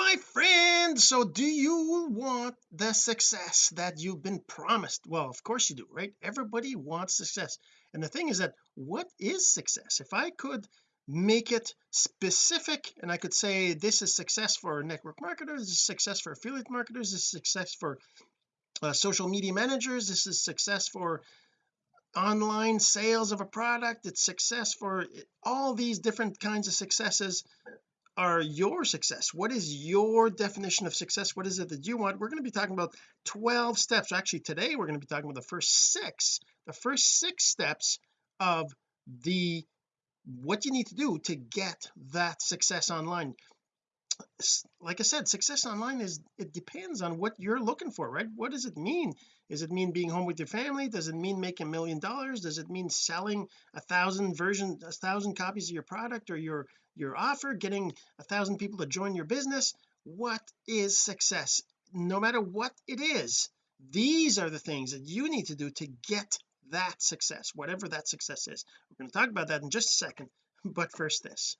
my friend. So do you want the success that you've been promised? Well of course you do right? Everybody wants success. And the thing is that what is success? If I could make it specific and I could say this is success for network marketers this is success for affiliate marketers this is success for uh, social media managers this is success for online sales of a product it's success for all these different kinds of successes are your success? What is your definition of success? What is it that you want? We're going to be talking about 12 steps. Actually today we're going to be talking about the first six the first six steps of the what you need to do to get that success online. Like I said success online is it depends on what you're looking for right? What does it mean does it mean being home with your family? Does it mean making a million dollars? Does it mean selling a thousand version a thousand copies of your product or your your offer getting a thousand people to join your business? What is success? No matter what it is these are the things that you need to do to get that success whatever that success is. We're going to talk about that in just a second but first this.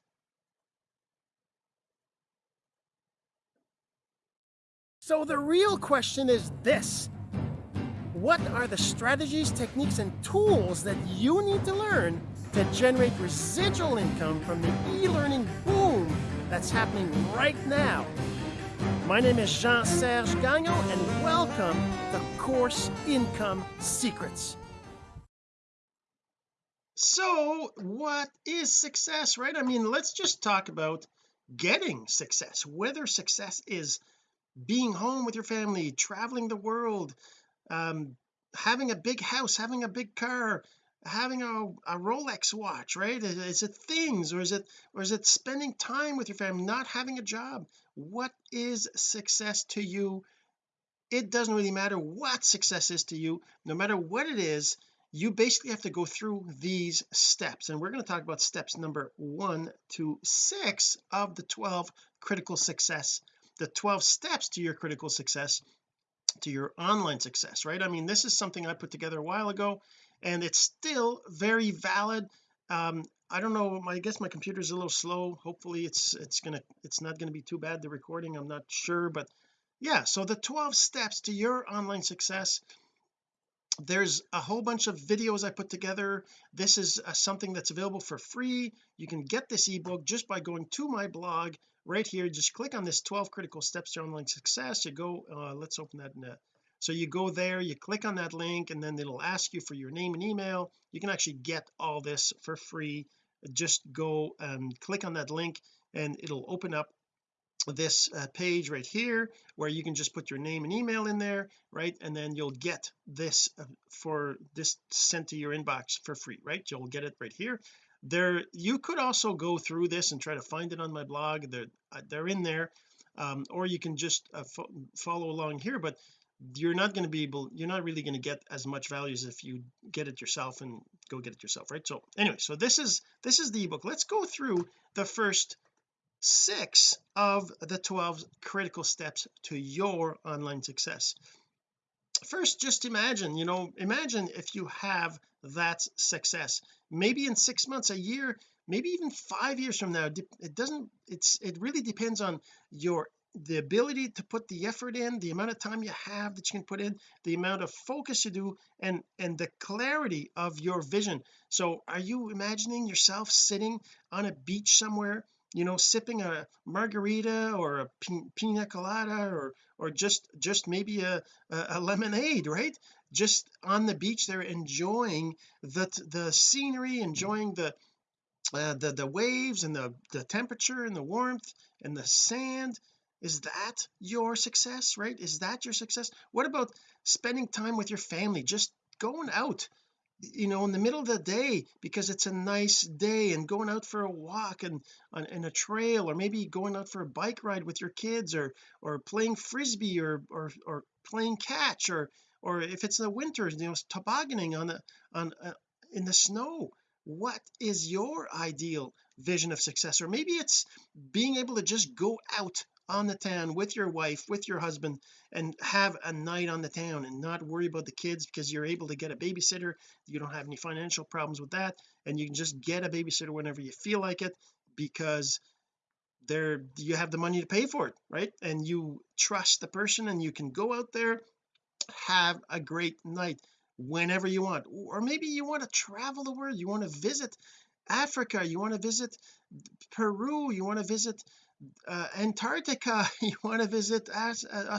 So the real question is this what are the strategies techniques and tools that you need to learn to generate residual income from the e-learning boom that's happening right now? My name is Jean-Serge Gagnon and welcome to Course Income Secrets. So what is success right? I mean let's just talk about getting success whether success is being home with your family traveling the world um having a big house having a big car having a, a Rolex watch right? Is, is it things or is it or is it spending time with your family not having a job? What is success to you? It doesn't really matter what success is to you. No matter what it is you basically have to go through these steps. And we're going to talk about steps number one to six of the 12 critical success the 12 steps to your critical success to your online success right? I mean this is something I put together a while ago and it's still very valid. Um I don't know I guess my computer's a little slow. Hopefully it's it's gonna it's not gonna be too bad the recording I'm not sure but yeah so the 12 steps to your online success there's a whole bunch of videos I put together. This is uh, something that's available for free. You can get this ebook just by going to my blog right here. Just click on this 12 critical steps to online success. You go uh, let's open that in so you go there you click on that link and then it'll ask you for your name and email. You can actually get all this for free. Just go and click on that link and it'll open up this uh, page right here where you can just put your name and email in there right? And then you'll get this uh, for this sent to your inbox for free right? You'll get it right here. There you could also go through this and try to find it on my blog. They're uh, they're in there. Um, or you can just uh, fo follow along here but you're not going to be able you're not really going to get as much value as if you get it yourself and go get it yourself right? So anyway so this is this is the ebook. Let's go through the first six of the 12 critical steps to your online success. First just imagine you know imagine if you have that success. Maybe in six months a year maybe even five years from now it doesn't it's it really depends on your the ability to put the effort in the amount of time you have that you can put in the amount of focus you do and and the clarity of your vision. So are you imagining yourself sitting on a beach somewhere you know sipping a margarita or a pina colada or or just just maybe a, a lemonade right? Just on the beach they're enjoying the the scenery enjoying the uh, the the waves and the the temperature and the warmth and the sand. Is that your success right? Is that your success? What about spending time with your family? Just going out you know in the middle of the day because it's a nice day and going out for a walk and on in a trail or maybe going out for a bike ride with your kids or or playing frisbee or or or playing catch or or if it's the winter you know tobogganing on the on uh, in the snow. What is your ideal vision of success? Or maybe it's being able to just go out on the town with your wife with your husband and have a night on the town and not worry about the kids because you're able to get a babysitter. You don't have any financial problems with that and you can just get a babysitter whenever you feel like it because there you have the money to pay for it right? And you trust the person and you can go out there have a great night whenever you want. Or maybe you want to travel the world you want to visit Africa you want to visit Peru you want to visit uh, Antarctica you want to visit As uh,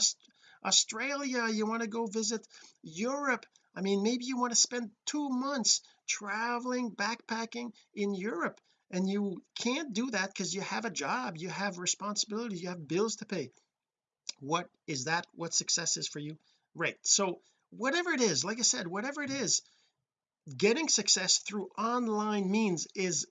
Australia you want to go visit Europe. I mean maybe you want to spend two months traveling backpacking in Europe and you can't do that because you have a job you have responsibilities you have bills to pay. What is that? What success is for you? Right so whatever it is like I said whatever it is getting success through online means is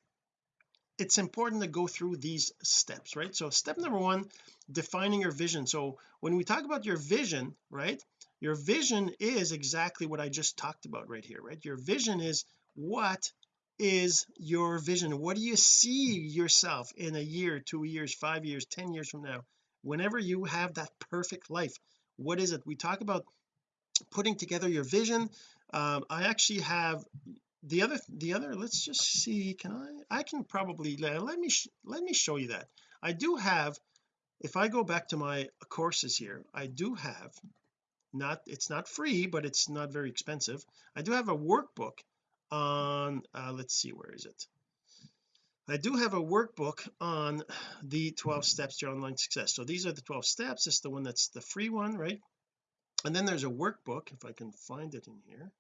it's important to go through these steps right? So step number one defining your vision. So when we talk about your vision right your vision is exactly what I just talked about right here right? Your vision is what is your vision? What do you see yourself in a year two years five years ten years from now? Whenever you have that perfect life what is it? We talk about putting together your vision. Um, I actually have the other the other let's just see can I I can probably let me let me show you that. I do have if I go back to my courses here I do have not it's not free but it's not very expensive. I do have a workbook on uh, let's see where is it? I do have a workbook on the 12 steps to online success. So these are the 12 steps. It's the one that's the free one right? And then there's a workbook if I can find it in here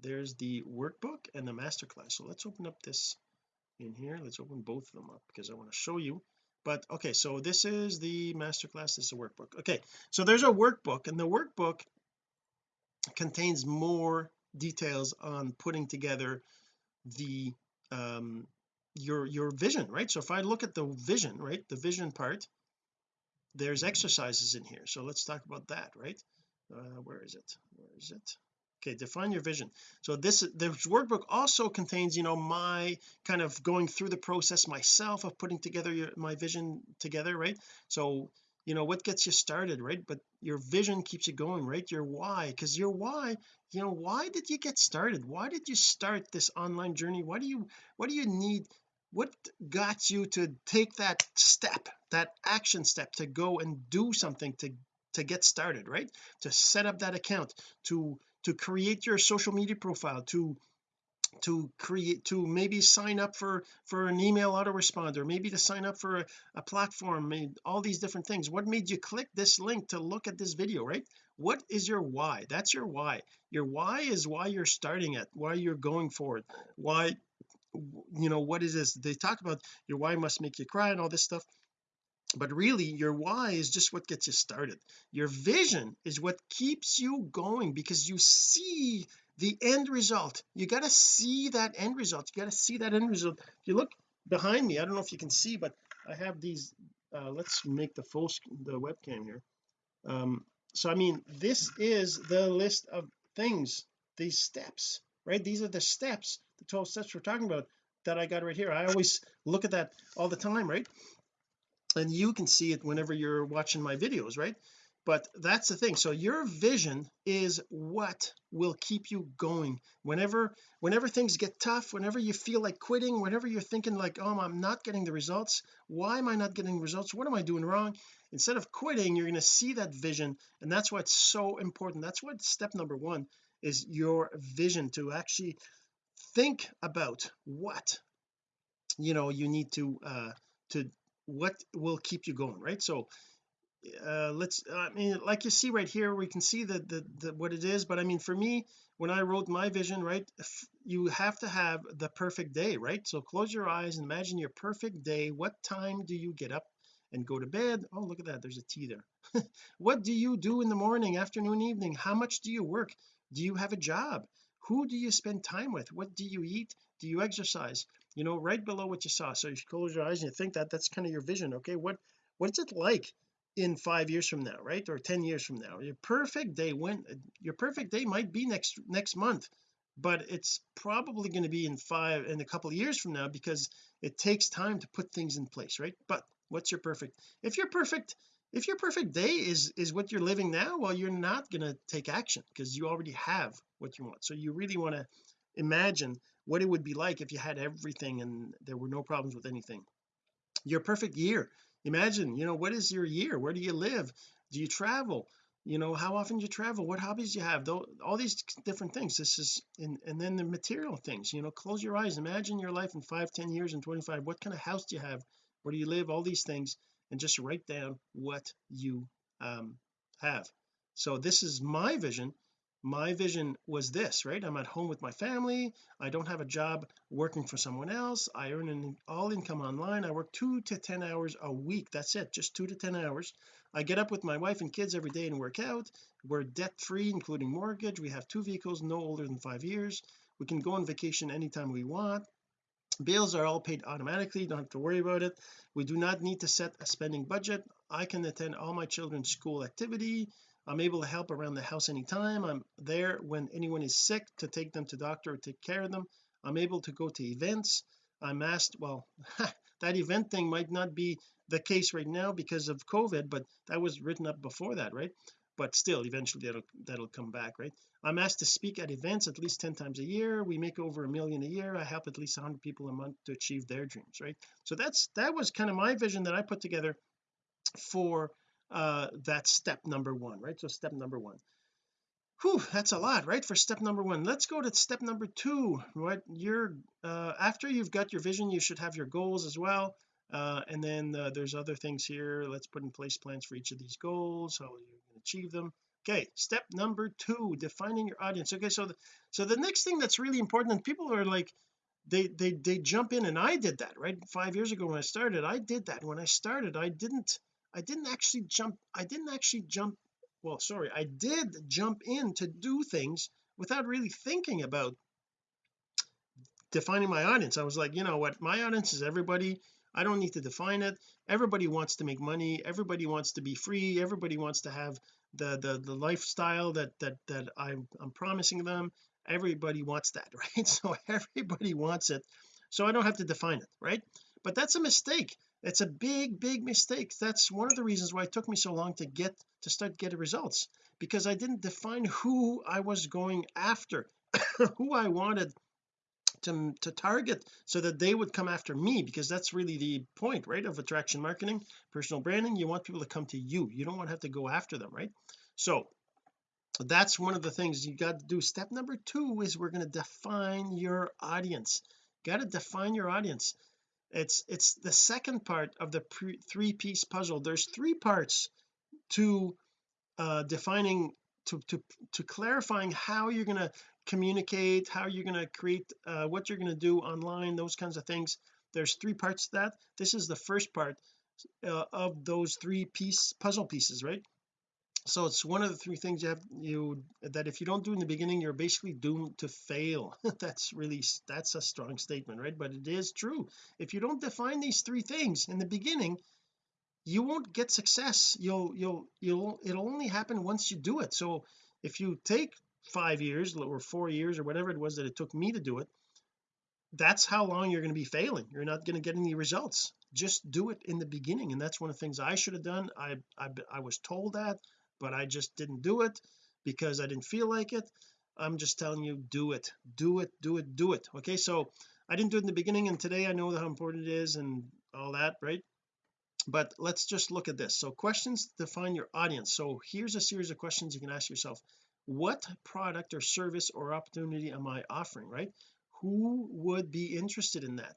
there's the workbook and the masterclass. So let's open up this in here. Let's open both of them up because I want to show you. But okay so this is the masterclass this is a workbook. Okay so there's a workbook and the workbook contains more details on putting together the um your your vision right? So if I look at the vision right the vision part there's exercises in here. So let's talk about that right? Uh, where is it? Where is it okay define your vision. So this this workbook also contains you know my kind of going through the process myself of putting together your, my vision together right? So you know what gets you started right? But your vision keeps you going right? Your why because your why you know why did you get started? Why did you start this online journey? Why do you what do you need what got you to take that step that action step to go and do something to to get started right? To set up that account to to create your social media profile to to create to maybe sign up for for an email autoresponder maybe to sign up for a, a platform all these different things. What made you click this link to look at this video right? What is your why? That's your why. Your why is why you're starting it why you're going forward why you know what is this? They talk about your why must make you cry and all this stuff but really your why is just what gets you started. Your vision is what keeps you going because you see the end result. You got to see that end result. You got to see that end result. If you look behind me I don't know if you can see but I have these uh, let's make the full the webcam here. Um so I mean this is the list of things these steps right? These are the steps the 12 steps we're talking about that I got right here. I always look at that all the time right and you can see it whenever you're watching my videos right? But that's the thing. So your vision is what will keep you going. Whenever whenever things get tough whenever you feel like quitting whenever you're thinking like oh I'm not getting the results. Why am I not getting results? What am I doing wrong? Instead of quitting you're going to see that vision and that's why it's so important. That's what step number one is your vision to actually think about what you know you need to uh to what will keep you going right? So uh let's I mean like you see right here we can see that the the what it is but I mean for me when I wrote my vision right you have to have the perfect day right? So close your eyes and imagine your perfect day. What time do you get up and go to bed? Oh look at that there's a T there. What do you do in the morning afternoon evening? How much do you work? Do you have a job? Who do you spend time with? What do you eat? Do you exercise you know right below what you saw so if you close your eyes and you think that that's kind of your vision okay? What what's it like in five years from now right? Or 10 years from now? Your perfect day when your perfect day might be next next month but it's probably going to be in five in a couple of years from now because it takes time to put things in place right? But what's your perfect if your perfect if your perfect day is is what you're living now well you're not going to take action because you already have what you want. So you really want to imagine what it would be like if you had everything and there were no problems with anything. Your perfect year. Imagine you know what is your year? Where do you live? Do you travel? You know how often you travel? What hobbies you have? Though all these different things. This is and and then the material things you know close your eyes. Imagine your life in five ten years and 25 what kind of house do you have? Where do you live? All these things and just write down what you um have. So this is my vision my vision was this right? I'm at home with my family. I don't have a job working for someone else. I earn an all income online. I work two to ten hours a week. That's it just two to ten hours. I get up with my wife and kids every day and work out. We're debt free including mortgage. We have two vehicles no older than five years. We can go on vacation anytime we want. Bills are all paid automatically. Don't have to worry about it. We do not need to set a spending budget. I can attend all my children's school activity I'm able to help around the house anytime. I'm there when anyone is sick to take them to doctor or take care of them. I'm able to go to events. I'm asked well that event thing might not be the case right now because of COVID but that was written up before that right? But still eventually that'll that'll come back right? I'm asked to speak at events at least 10 times a year. We make over a million a year. I help at least 100 people a month to achieve their dreams right? So that's that was kind of my vision that I put together for uh that step number one right? So step number one. Whew, that's a lot right for step number one. Let's go to step number two. Right you're uh after you've got your vision you should have your goals as well. Uh and then uh, there's other things here. Let's put in place plans for each of these goals how you can achieve them. Okay step number two defining your audience. Okay so the, so the next thing that's really important and people are like they they they jump in and I did that right? Five years ago when I started I did that. When I started I didn't I didn't actually jump I didn't actually jump well sorry I did jump in to do things without really thinking about defining my audience. I was like you know what? My audience is everybody. I don't need to define it. Everybody wants to make money. Everybody wants to be free. Everybody wants to have the the the lifestyle that that that I'm, I'm promising them. Everybody wants that right? So everybody wants it. So I don't have to define it right? But that's a mistake it's a big big mistake. That's one of the reasons why it took me so long to get to start getting results because I didn't define who I was going after who I wanted to, to target so that they would come after me because that's really the point right of attraction marketing personal branding. You want people to come to you. You don't want to have to go after them right? So that's one of the things you got to do. Step number two is we're going to define your audience. Got to define your audience it's it's the second part of the three piece puzzle. There's three parts to uh defining to to to clarifying how you're going to communicate how you're going to create uh, what you're going to do online those kinds of things. There's three parts to that. This is the first part uh, of those three piece puzzle pieces right so it's one of the three things you have you that if you don't do in the beginning you're basically doomed to fail. That's really that's a strong statement right? But it is true. If you don't define these three things in the beginning you won't get success. You'll you'll you'll it'll only happen once you do it. So if you take five years or four years or whatever it was that it took me to do it that's how long you're going to be failing. You're not going to get any results. Just do it in the beginning and that's one of the things I should have done. I I, I was told that but I just didn't do it because I didn't feel like it. I'm just telling you do it do it do it do it okay? So I didn't do it in the beginning and today I know how important it is and all that right? But let's just look at this. So questions define your audience. So here's a series of questions you can ask yourself. What product or service or opportunity am I offering right? Who would be interested in that?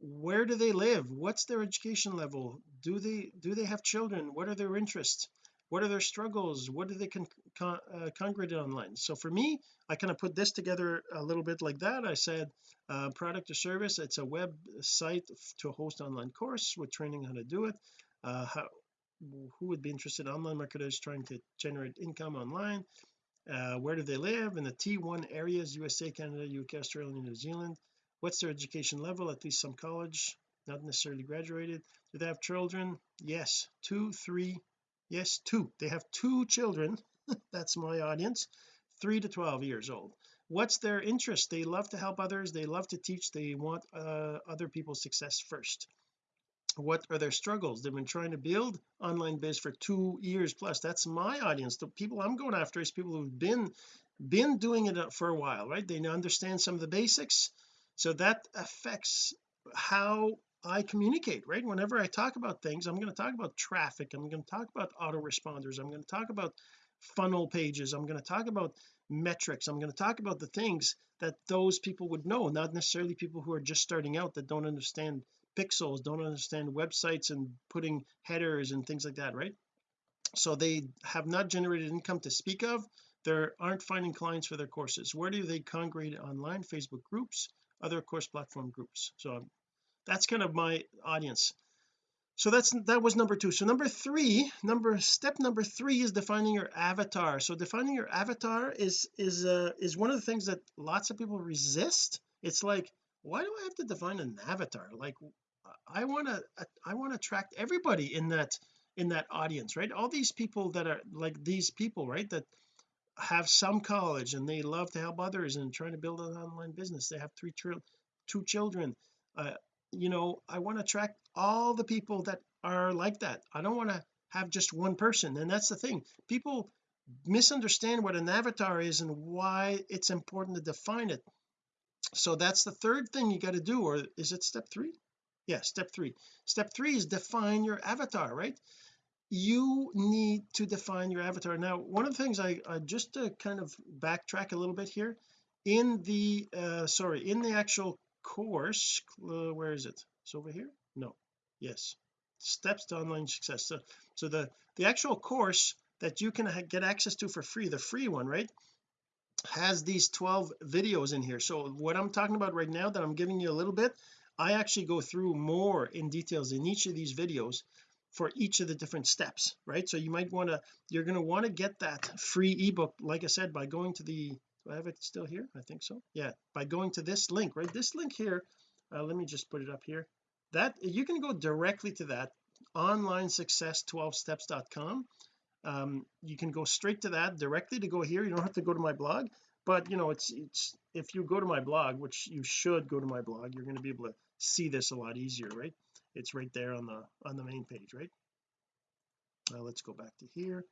Where do they live? What's their education level? Do they do they have children? What are their interests what are their struggles? What do they con, con uh, congregate online? So for me I kind of put this together a little bit like that. I said uh, product or service it's a website to host online course with training how to do it. Uh, how who would be interested online marketers trying to generate income online? Uh, where do they live? In the T1 areas USA Canada UK Australia New Zealand. What's their education level? At least some college not necessarily graduated. Do they have children? Yes. Two three yes two. They have two children. That's my audience. Three to 12 years old. What's their interest? They love to help others. They love to teach. They want uh, other people's success first. What are their struggles? They've been trying to build online biz for two years plus. That's my audience. The people I'm going after is people who've been been doing it for a while right? They understand some of the basics. So that affects how I communicate right? Whenever I talk about things I'm going to talk about traffic I'm going to talk about autoresponders I'm going to talk about funnel pages I'm going to talk about metrics I'm going to talk about the things that those people would know not necessarily people who are just starting out that don't understand pixels don't understand websites and putting headers and things like that right? So they have not generated income to speak of they aren't finding clients for their courses. Where do they congregate online? Facebook groups other course platform groups. So that's kind of my audience. So that's that was number two. So number three number step number three is defining your avatar. So defining your avatar is is uh is one of the things that lots of people resist. It's like why do I have to define an avatar? Like I want to I want to attract everybody in that in that audience right? All these people that are like these people right that have some college and they love to help others and trying to build an online business. They have three two children uh, you know I want to attract all the people that are like that. I don't want to have just one person and that's the thing. People misunderstand what an avatar is and why it's important to define it. So that's the third thing you got to do or is it step three? Yeah step three. Step three is define your avatar right? You need to define your avatar. Now one of the things I, I just to kind of backtrack a little bit here in the uh sorry in the actual course uh, where is it? It's over here? No. Yes. Steps to online success. So so the the actual course that you can get access to for free the free one right has these 12 videos in here. So what I'm talking about right now that I'm giving you a little bit I actually go through more in details in each of these videos for each of the different steps right? So you might want to you're going to want to get that free ebook like I said by going to the do I have it still here? I think so. Yeah by going to this link right? This link here uh, let me just put it up here. That you can go directly to that online success 12 steps.com um, you can go straight to that directly to go here. You don't have to go to my blog but you know it's it's if you go to my blog which you should go to my blog you're going to be able to see this a lot easier right? It's right there on the on the main page right? Uh, let's go back to here.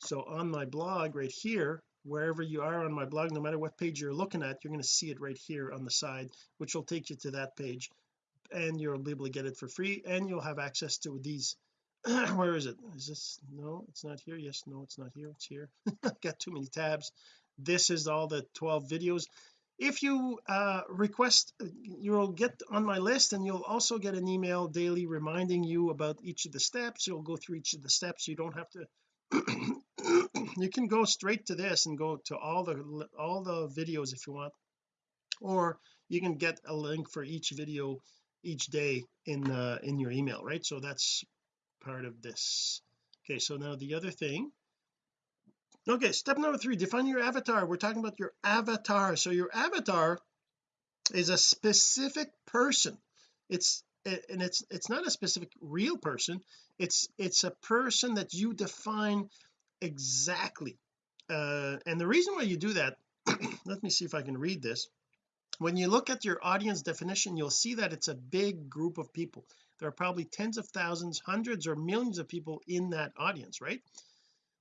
So on my blog right here wherever you are on my blog no matter what page you're looking at you're going to see it right here on the side which will take you to that page. And you'll be able to get it for free and you'll have access to these where is it? Is this no it's not here. Yes no it's not here. It's here. Got too many tabs. This is all the 12 videos. If you uh, request you'll get on my list and you'll also get an email daily reminding you about each of the steps. You'll go through each of the steps. You don't have to you can go straight to this and go to all the all the videos if you want. Or you can get a link for each video each day in uh, in your email right? So that's part of this. Okay so now the other thing. Okay step number three define your avatar. We're talking about your avatar. So your avatar is a specific person. It's and it's it's not a specific real person. It's it's a person that you define exactly. Uh and the reason why you do that let me see if I can read this. When you look at your audience definition you'll see that it's a big group of people. There are probably tens of thousands hundreds or millions of people in that audience right?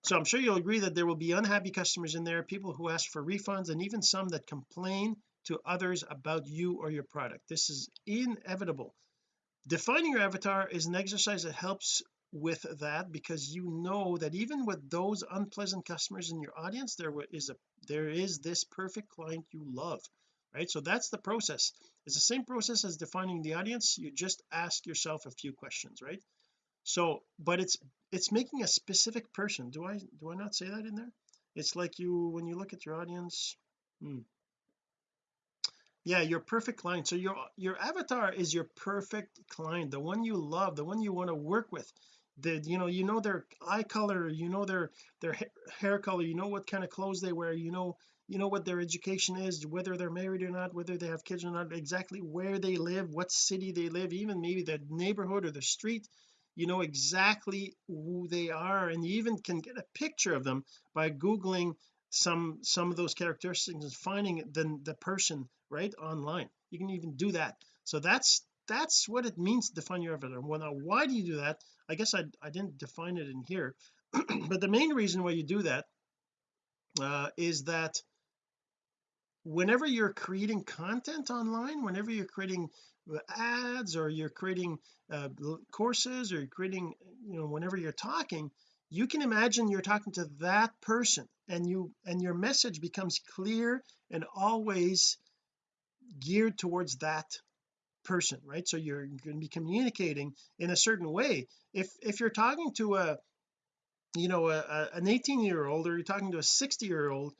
So I'm sure you'll agree that there will be unhappy customers in there people who ask for refunds and even some that complain to others about you or your product. This is inevitable. Defining your avatar is an exercise that helps with that because you know that even with those unpleasant customers in your audience there is a there is this perfect client you love right? So that's the process. It's the same process as defining the audience. You just ask yourself a few questions right? So but it's it's making a specific person. Do I do I not say that in there? It's like you when you look at your audience hmm. yeah your perfect client. So your your avatar is your perfect client the one you love the one you want to work with the you know you know their eye color you know their their hair color you know what kind of clothes they wear you know you know what their education is whether they're married or not whether they have kids or not exactly where they live what city they live even maybe the neighborhood or the street you know exactly who they are and you even can get a picture of them by googling some some of those characteristics and finding the, the person right online. You can even do that. So that's that's what it means to define your avatar. Well now why do you do that I guess I, I didn't define it in here but the main reason why you do that uh, is that whenever you're creating content online whenever you're creating ads or you're creating uh, courses or you're creating you know whenever you're talking you can imagine you're talking to that person and you and your message becomes clear and always geared towards that person right? So you're going to be communicating in a certain way. If if you're talking to a you know a, a, an 18 year old or you're talking to a 60 year old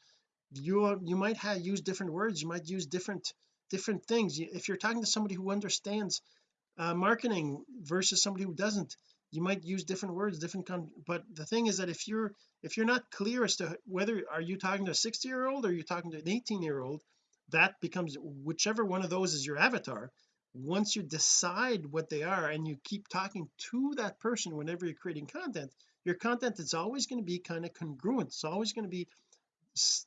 you you might have use different words you might use different different things. If you're talking to somebody who understands uh, marketing versus somebody who doesn't you might use different words different con but the thing is that if you're if you're not clear as to whether are you talking to a 60 year old or you're talking to an 18 year old that becomes whichever one of those is your avatar once you decide what they are and you keep talking to that person whenever you're creating content your content is always going to be kind of congruent. It's always going to be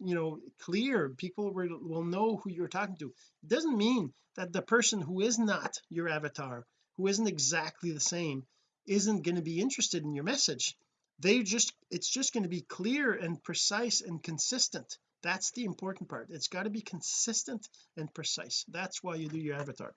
you know clear. People will, know who you're talking to. It doesn't mean that the person who is not your avatar who isn't exactly the same isn't going to be interested in your message. They just it's just going to be clear and precise and consistent. That's the important part. It's got to be consistent and precise. That's why you do your avatar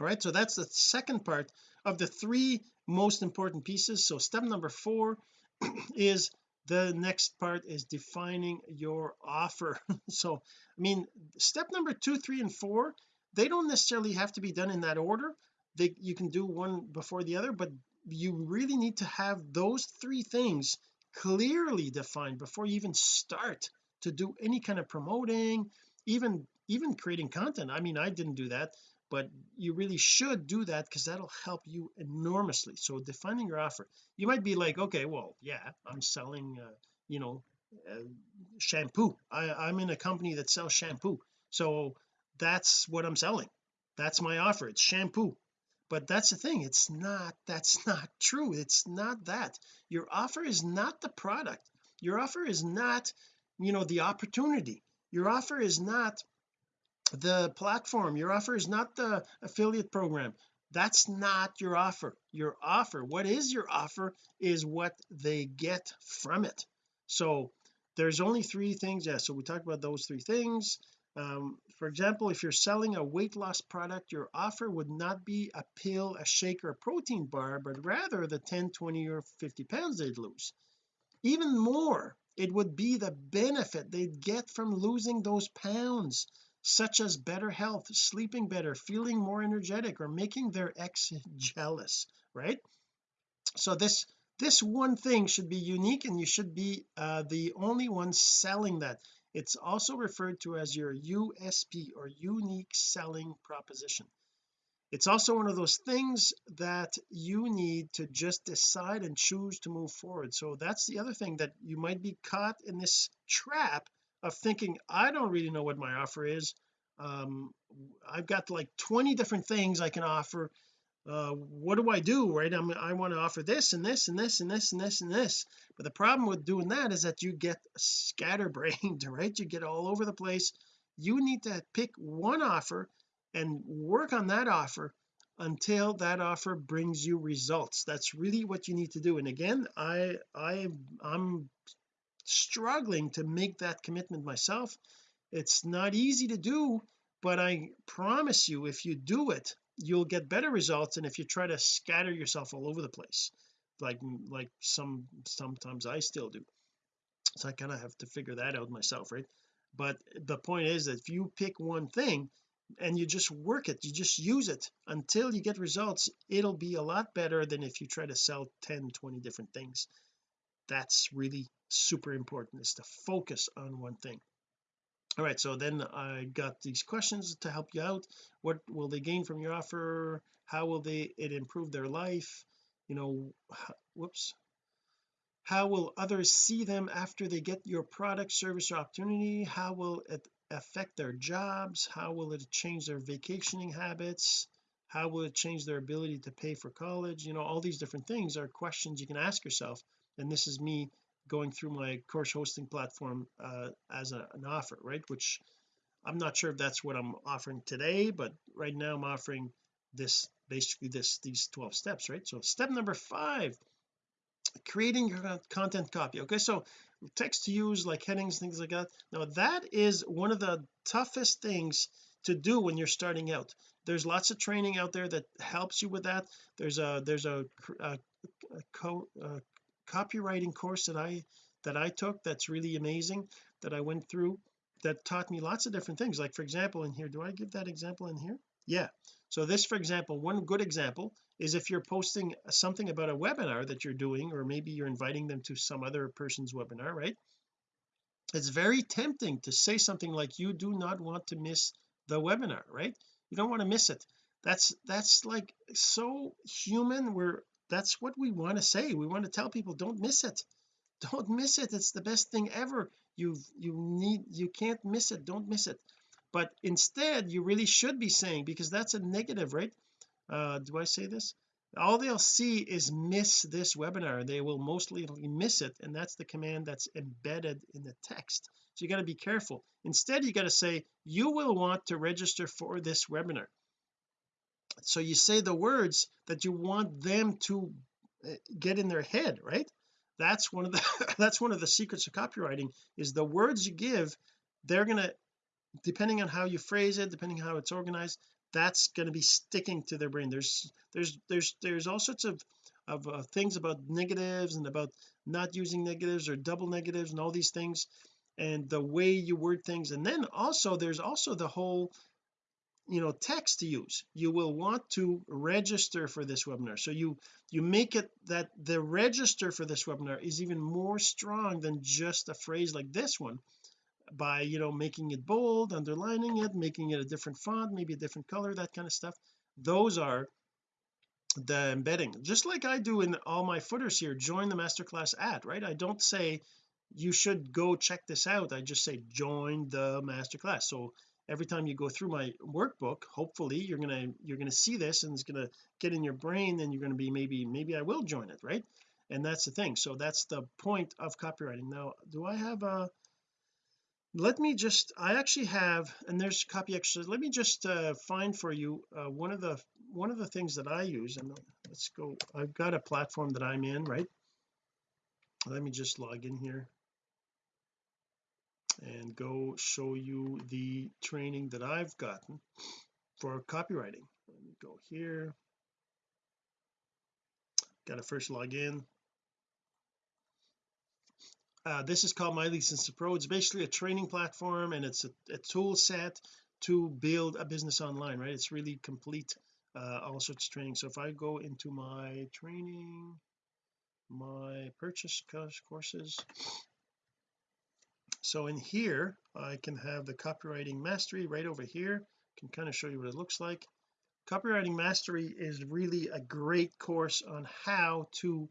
right? So that's the second part of the three most important pieces. So step number four is the next part is defining your offer. So I mean step number two three and four they don't necessarily have to be done in that order. They you can do one before the other but you really need to have those three things clearly defined before you even start to do any kind of promoting even even creating content. I mean I didn't do that but you really should do that because that'll help you enormously. So defining your offer you might be like okay well yeah I'm selling uh, you know uh, shampoo. I, I'm in a company that sells shampoo. So that's what I'm selling. That's my offer. It's shampoo. But that's the thing it's not that's not true. It's not that. Your offer is not the product. Your offer is not you know the opportunity. Your offer is not the platform your offer is not the affiliate program. That's not your offer. Your offer what is your offer is what they get from it. So there's only three things yeah so we talked about those three things. Um, for example if you're selling a weight loss product your offer would not be a pill a shake or a protein bar but rather the 10 20 or 50 pounds they'd lose. Even more it would be the benefit they'd get from losing those pounds such as better health sleeping better feeling more energetic or making their ex jealous right? So this this one thing should be unique and you should be uh, the only one selling that. It's also referred to as your USP or unique selling proposition. It's also one of those things that you need to just decide and choose to move forward. So that's the other thing that you might be caught in this trap of thinking I don't really know what my offer is. Um I've got like 20 different things I can offer. Uh what do I do right? I'm, I want to offer this and this and this and this and this and this. But the problem with doing that is that you get scatterbrained right? You get all over the place. You need to pick one offer and work on that offer until that offer brings you results. That's really what you need to do. And again I I I'm struggling to make that commitment myself. It's not easy to do but I promise you if you do it you'll get better results and if you try to scatter yourself all over the place like like some sometimes I still do. So I kind of have to figure that out myself right? But the point is that if you pick one thing and you just work it you just use it until you get results it'll be a lot better than if you try to sell 10 20 different things that's really super important is to focus on one thing. All right so then I got these questions to help you out. What will they gain from your offer? How will they it improve their life? You know whoops. How will others see them after they get your product service or opportunity? How will it affect their jobs? How will it change their vacationing habits? How will it change their ability to pay for college? You know all these different things are questions you can ask yourself and this is me going through my course hosting platform uh, as a, an offer right? Which I'm not sure if that's what I'm offering today but right now I'm offering this basically this these 12 steps right? So step number five creating your content copy okay? So text to use like headings things like that. Now that is one of the toughest things to do when you're starting out. There's lots of training out there that helps you with that. There's a there's a, a, a, co, a copywriting course that I that I took that's really amazing that I went through that taught me lots of different things. Like for example in here do I give that example in here? Yeah. So this for example one good example is if you're posting something about a webinar that you're doing or maybe you're inviting them to some other person's webinar right? It's very tempting to say something like you do not want to miss the webinar right? You don't want to miss it. That's that's like so human. We're that's what we want to say. We want to tell people don't miss it. Don't miss it. It's the best thing ever. You you need you can't miss it. Don't miss it. But instead you really should be saying because that's a negative right? Uh do I say this? All they'll see is miss this webinar. They will mostly miss it and that's the command that's embedded in the text. So you got to be careful. Instead you got to say you will want to register for this webinar so you say the words that you want them to uh, get in their head right? That's one of the that's one of the secrets of copywriting is the words you give they're gonna depending on how you phrase it depending how it's organized that's going to be sticking to their brain. There's there's there's there's all sorts of of uh, things about negatives and about not using negatives or double negatives and all these things and the way you word things. And then also there's also the whole you know text to use. You will want to register for this webinar. So you you make it that the register for this webinar is even more strong than just a phrase like this one by you know making it bold underlining it making it a different font maybe a different color that kind of stuff. Those are the embedding. Just like I do in all my footers here join the masterclass at right? I don't say you should go check this out. I just say join the masterclass. So every time you go through my workbook hopefully you're gonna you're gonna see this and it's gonna get in your brain and you're gonna be maybe maybe I will join it right? And that's the thing. So that's the point of copywriting. Now do I have a let me just I actually have and there's copy extras. Let me just uh, find for you uh, one of the one of the things that I use and let's go I've got a platform that I'm in right? Let me just log in here and go show you the training that I've gotten for copywriting. Let me go here. Got to first log in. Uh, this is called My Lead System Pro it's basically a training platform and it's a, a tool set to build a business online right? It's really complete uh, all sorts of training. So if I go into my training my purchase courses so in here I can have the copywriting mastery right over here. Can kind of show you what it looks like. Copywriting mastery is really a great course on how to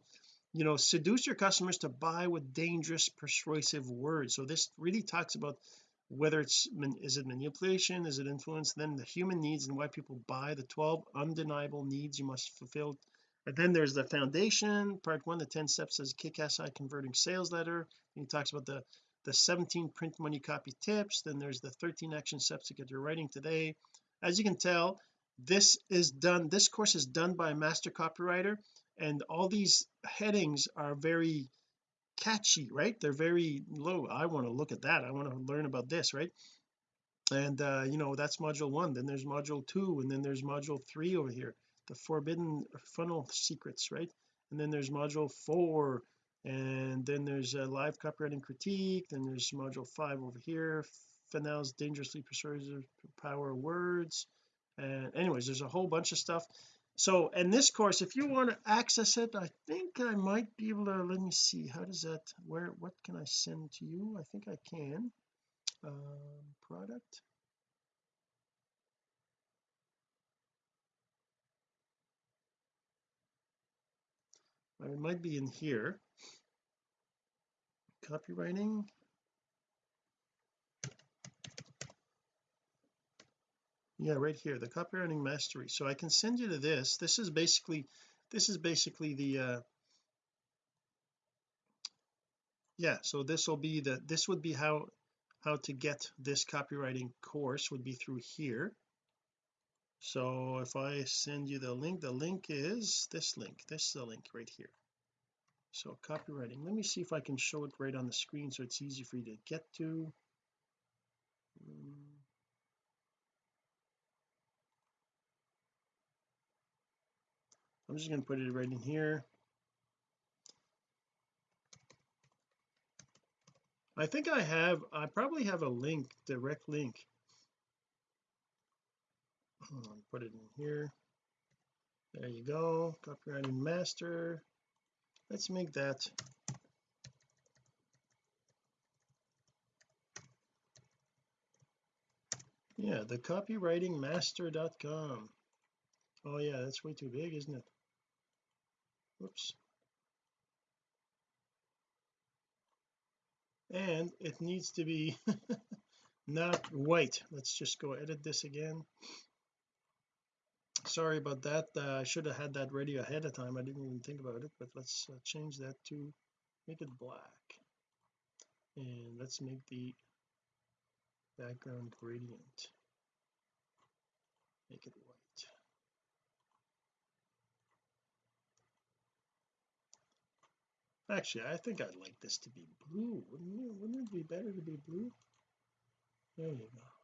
you know seduce your customers to buy with dangerous persuasive words. So this really talks about whether it's is it manipulation is it influence then the human needs and why people buy the 12 undeniable needs you must fulfill. And then there's the foundation part one the 10 steps as kick-ass eye converting sales letter. And he talks about the the 17 print money copy tips then there's the 13 action steps to get your writing today. As you can tell this is done this course is done by a master copywriter and all these headings are very catchy right? They're very low. I want to look at that. I want to learn about this right? And uh you know that's module one then there's module two and then there's module three over here the forbidden funnel secrets right? And then there's module four and then there's a live copywriting critique. Then there's module five over here Fennell's dangerously persuasive power words. And anyways there's a whole bunch of stuff. So in this course if you want to access it I think I might be able to let me see how does that where what can I send to you? I think I can. Um, product. It might be in here copywriting? Yeah right here the copywriting mastery. So I can send you to this. This is basically this is basically the uh yeah so this will be the this would be how how to get this copywriting course would be through here. So if I send you the link the link is this link this is the link right here so copywriting. Let me see if I can show it right on the screen so it's easy for you to get to. Um, I'm just going to put it right in here. I think I have I probably have a link direct link. Put it in here. There you go. Copywriting master let's make that. Yeah the copywritingmaster.com oh yeah that's way too big isn't it? Whoops. And it needs to be not white. Let's just go edit this again sorry about that. Uh, I should have had that ready ahead of time. I didn't even think about it but let's uh, change that to make it black. And let's make the background gradient make it white. Actually I think I'd like this to be blue. Wouldn't it wouldn't it be better to be blue? There you go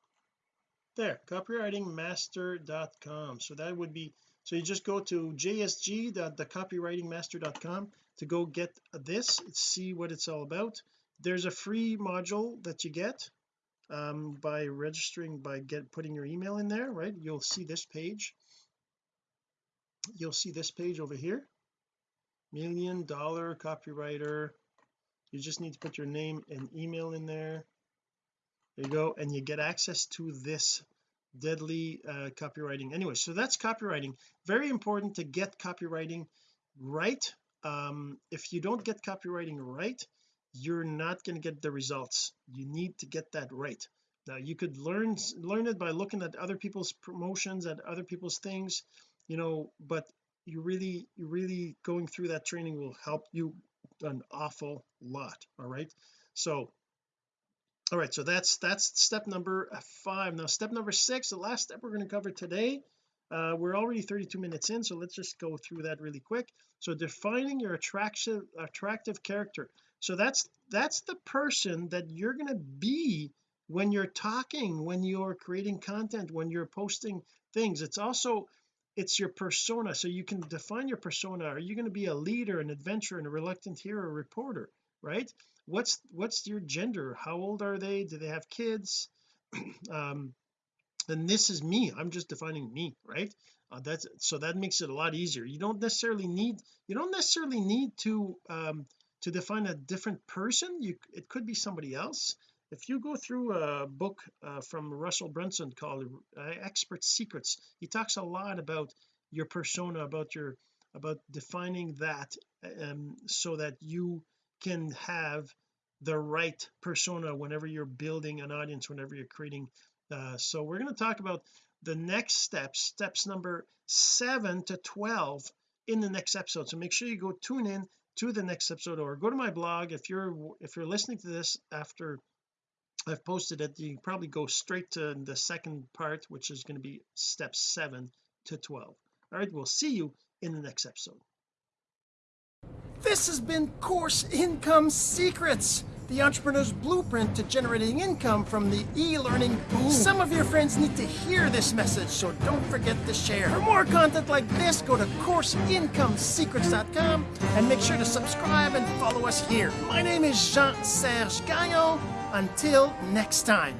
there copywritingmaster.com so that would be so you just go to jsg.thecopywritingmaster.com to go get this see what it's all about. There's a free module that you get um, by registering by get putting your email in there right? You'll see this page. You'll see this page over here. Million dollar copywriter. You just need to put your name and email in there there you go and you get access to this deadly uh, copywriting. Anyway so that's copywriting. Very important to get copywriting right. Um, if you don't get copywriting right you're not going to get the results. You need to get that right. Now you could learn learn it by looking at other people's promotions at other people's things you know but you really you really going through that training will help you an awful lot all right? So all right so that's that's step number five. Now step number six the last step we're going to cover today uh, we're already 32 minutes in so let's just go through that really quick. So defining your attractive attractive character. So that's that's the person that you're going to be when you're talking when you're creating content when you're posting things. It's also it's your persona. So you can define your persona. Are you going to be a leader an adventurer and a reluctant hero reporter right what's what's your gender? How old are they? Do they have kids? Um and this is me. I'm just defining me right? Uh, that's so that makes it a lot easier. You don't necessarily need you don't necessarily need to um to define a different person. You it could be somebody else. If you go through a book uh, from Russell Brunson called uh, expert secrets he talks a lot about your persona about your about defining that um, so that you can have the right persona whenever you're building an audience whenever you're creating uh, so we're going to talk about the next steps steps number 7 to 12 in the next episode. So make sure you go tune in to the next episode or go to my blog if you're if you're listening to this after I've posted it. You probably go straight to the second part which is going to be steps 7 to 12 all right we'll see you in the next episode this has been course income secrets the entrepreneur's blueprint to generating income from the e-learning boom. Some of your friends need to hear this message, so don't forget to share. For more content like this, go to CourseIncomeSecrets.com and make sure to subscribe and follow us here. My name is Jean-Serge Gagnon. Until next time.